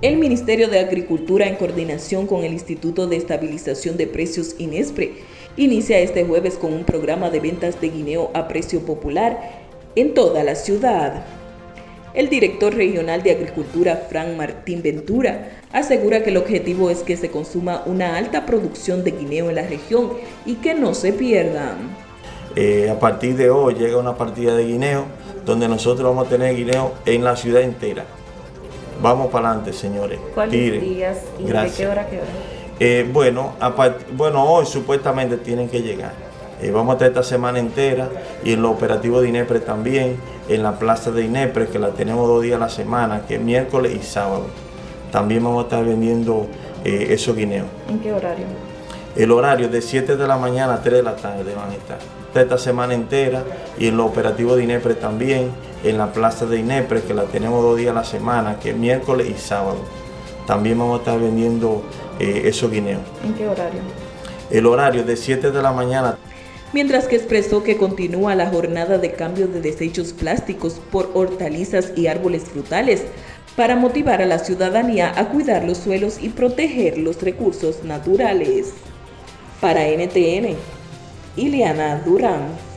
El Ministerio de Agricultura, en coordinación con el Instituto de Estabilización de Precios INESPRE, inicia este jueves con un programa de ventas de guineo a precio popular en toda la ciudad. El director regional de Agricultura, Frank Martín Ventura, asegura que el objetivo es que se consuma una alta producción de guineo en la región y que no se pierdan. Eh, a partir de hoy llega una partida de guineo donde nosotros vamos a tener guineo en la ciudad entera. Vamos para adelante, señores. ¿Cuáles días y de qué hora qué hora? Eh, bueno, bueno, hoy supuestamente tienen que llegar. Eh, vamos a estar esta semana entera y en los operativos de INEPRE también, en la plaza de INEPRE, que la tenemos dos días a la semana, que es miércoles y sábado. También vamos a estar vendiendo eh, esos guineos. ¿En qué horario? El horario de 7 de la mañana a 3 de la tarde van a estar. Esta semana entera y en los operativos de INEPRE también, en la plaza de INEPRE, que la tenemos dos días a la semana, que es miércoles y sábado. También vamos a estar vendiendo eh, esos guineos. ¿En qué horario? El horario de 7 de la mañana mientras que expresó que continúa la jornada de cambio de desechos plásticos por hortalizas y árboles frutales para motivar a la ciudadanía a cuidar los suelos y proteger los recursos naturales. Para NTN, Ileana Durán.